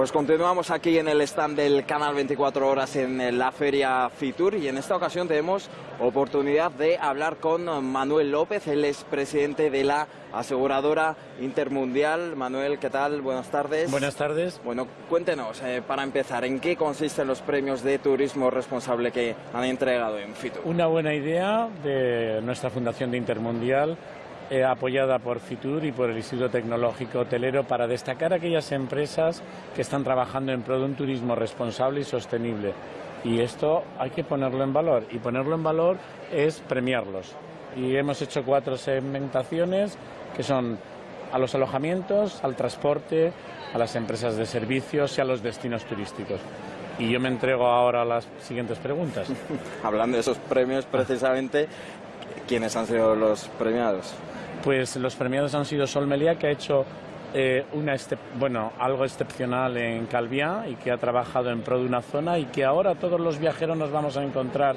Pues continuamos aquí en el stand del canal 24 horas en la feria Fitur y en esta ocasión tenemos oportunidad de hablar con Manuel López, él es presidente de la aseguradora intermundial. Manuel, ¿qué tal? Buenas tardes. Buenas tardes. Bueno, cuéntenos, eh, para empezar, ¿en qué consisten los premios de turismo responsable que han entregado en Fitur? Una buena idea de nuestra Fundación de Intermundial eh, apoyada por FITUR y por el Instituto Tecnológico Hotelero para destacar aquellas empresas que están trabajando en pro de un turismo responsable y sostenible. Y esto hay que ponerlo en valor. Y ponerlo en valor es premiarlos. Y hemos hecho cuatro segmentaciones que son a los alojamientos, al transporte, a las empresas de servicios y a los destinos turísticos. Y yo me entrego ahora a las siguientes preguntas. Hablando de esos premios, precisamente, ¿quiénes han sido los premiados? Pues los premiados han sido Sol Melia, que ha hecho eh, una bueno, algo excepcional en Calviá y que ha trabajado en pro de una zona y que ahora todos los viajeros nos vamos a encontrar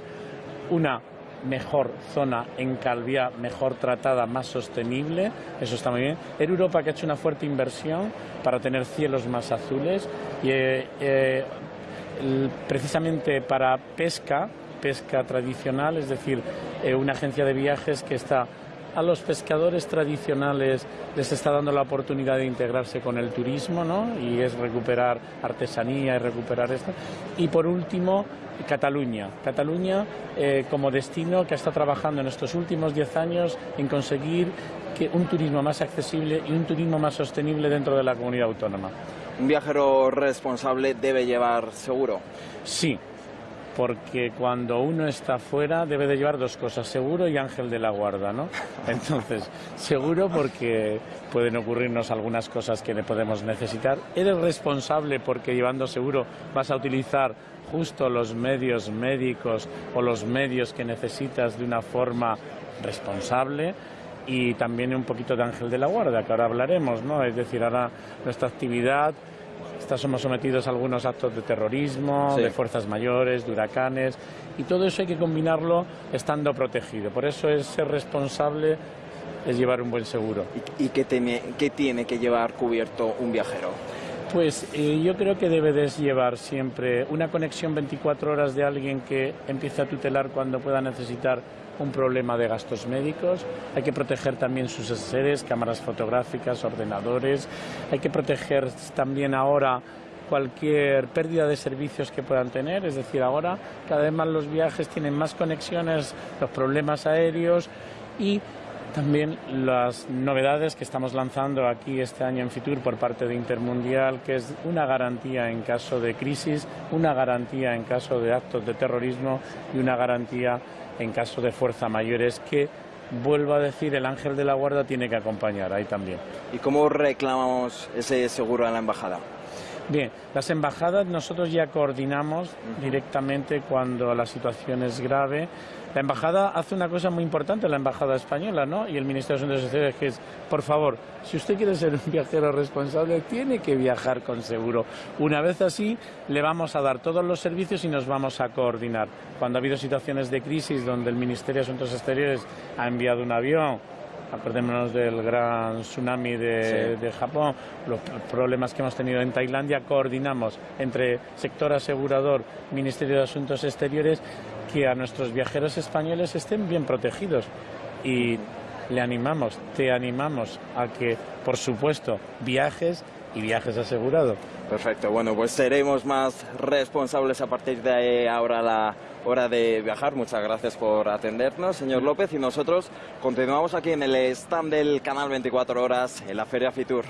una mejor zona en Calviá, mejor tratada, más sostenible, eso está muy bien. En Europa que ha hecho una fuerte inversión para tener cielos más azules y eh, eh, precisamente para pesca, pesca tradicional, es decir, una agencia de viajes que está a los pescadores tradicionales les está dando la oportunidad de integrarse con el turismo, ¿no? Y es recuperar artesanía y recuperar esto. Y por último, Cataluña. Cataluña eh, como destino que está trabajando en estos últimos diez años en conseguir que un turismo más accesible y un turismo más sostenible dentro de la comunidad autónoma. ¿Un viajero responsable debe llevar seguro? Sí, porque cuando uno está fuera debe de llevar dos cosas, seguro y ángel de la guarda, ¿no? Entonces, seguro porque pueden ocurrirnos algunas cosas que le podemos necesitar. Eres responsable porque llevando seguro vas a utilizar justo los medios médicos o los medios que necesitas de una forma responsable y también un poquito de ángel de la guarda, que ahora hablaremos, ¿no? Es decir, ahora nuestra actividad somos sometidos a algunos actos de terrorismo, de fuerzas mayores, de huracanes, y todo eso hay que combinarlo estando protegido. Por eso es ser responsable es llevar un buen seguro. ¿Y, qué, tiene, que llevar cubierto un viajero? Pues eh, yo creo que debe de llevar siempre una conexión 24 horas de alguien que empiece a tutelar cuando pueda necesitar un problema de gastos médicos, hay que proteger también sus seres, cámaras fotográficas, ordenadores, hay que proteger también ahora cualquier pérdida de servicios que puedan tener, es decir, ahora cada vez más los viajes tienen más conexiones, los problemas aéreos y también las novedades que estamos lanzando aquí este año en Fitur por parte de Intermundial, que es una garantía en caso de crisis, una garantía en caso de actos de terrorismo y una garantía en caso de fuerza mayores que vuelvo a decir, el ángel de la guarda tiene que acompañar ahí también. ¿Y cómo reclamamos ese seguro a la embajada? Bien, las embajadas nosotros ya coordinamos directamente cuando la situación es grave. La embajada hace una cosa muy importante, la embajada española, ¿no? Y el Ministerio de Asuntos Exteriores, que es, por favor, si usted quiere ser un viajero responsable, tiene que viajar con seguro. Una vez así, le vamos a dar todos los servicios y nos vamos a coordinar. Cuando ha habido situaciones de crisis donde el Ministerio de Asuntos Exteriores ha enviado un avión acordémonos del gran tsunami de, Japón, los problemas que hemos tenido en Tailandia, coordinamos entre sector asegurador, Ministerio de Asuntos Exteriores, que a nuestros viajeros españoles estén bien protegidos. Y le animamos, te animamos a que, por supuesto, viajes y viajes asegurados. Perfecto, bueno, pues seremos más responsables a partir de ahora la hora de viajar. Muchas gracias por atendernos, señor López, y nosotros continuamos aquí en el stand del canal 24 horas en la Feria Fitur.